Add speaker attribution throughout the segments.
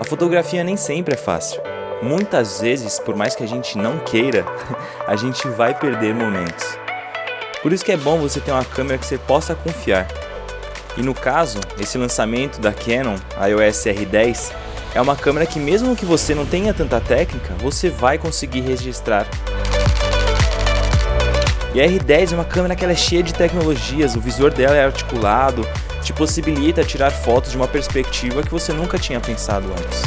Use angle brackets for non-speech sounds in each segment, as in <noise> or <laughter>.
Speaker 1: A fotografia nem sempre é fácil. Muitas vezes, por mais que a gente não queira, <laughs> a gente vai perder momentos. Por isso que é bom você ter uma câmera que você possa confiar. E no caso, esse lançamento da Canon, a EOS R10, é uma câmera que mesmo que você não tenha tanta técnica, você vai conseguir registrar. E a R10 é uma câmera que ela é cheia de tecnologias, o visor dela é articulado, te possibilita tirar fotos de uma perspectiva que você nunca tinha pensado antes.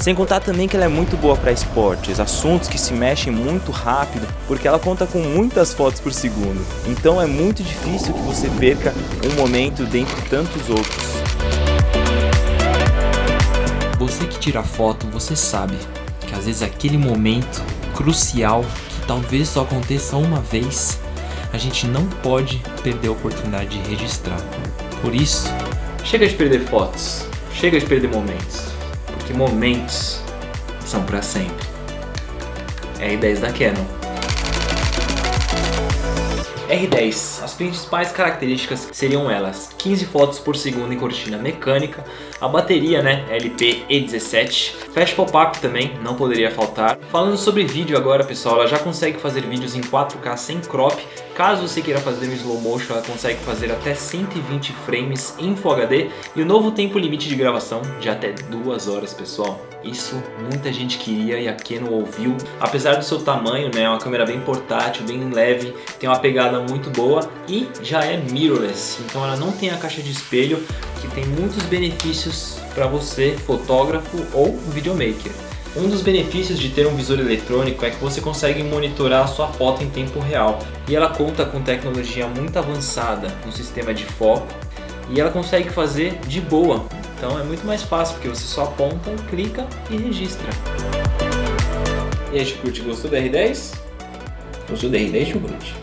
Speaker 1: Sem contar também que ela é muito boa para esportes, assuntos que se mexem muito rápido, porque ela conta com muitas fotos por segundo. Então é muito difícil que você perca um momento dentre tantos outros.
Speaker 2: Você que tira foto, você sabe que às vezes aquele momento crucial talvez só aconteça uma vez, a gente não pode perder a oportunidade de registrar. Por isso, chega de perder fotos, chega de perder momentos, porque momentos são para sempre. R10 da Canon. R10, as principais características seriam elas 15 fotos por segundo em cortina mecânica, a bateria né, LP E17, flash pop-up também, não poderia faltar. Falando sobre vídeo agora pessoal, ela já consegue fazer vídeos em 4K sem crop, caso você queira fazer no slow motion ela consegue fazer até 120 frames em Full HD e o novo tempo limite de gravação de até 2 horas pessoal. Isso muita gente queria e a Canon ouviu. Apesar do seu tamanho, né, é uma câmera bem portátil, bem leve, tem uma pegada muito boa e já é mirrorless, então ela não tem a caixa de espelho, que tem muitos benefícios para você, fotógrafo ou videomaker. Um dos benefícios de ter um visor eletrônico é que você consegue monitorar a sua foto em tempo real e ela conta com tecnologia muito avançada no sistema de foco e ela consegue fazer de boa, então é muito mais fácil porque você só aponta, clica e registra.
Speaker 3: E aí, Chucrute, gostou da R10? Gostou da R10, Chucrute?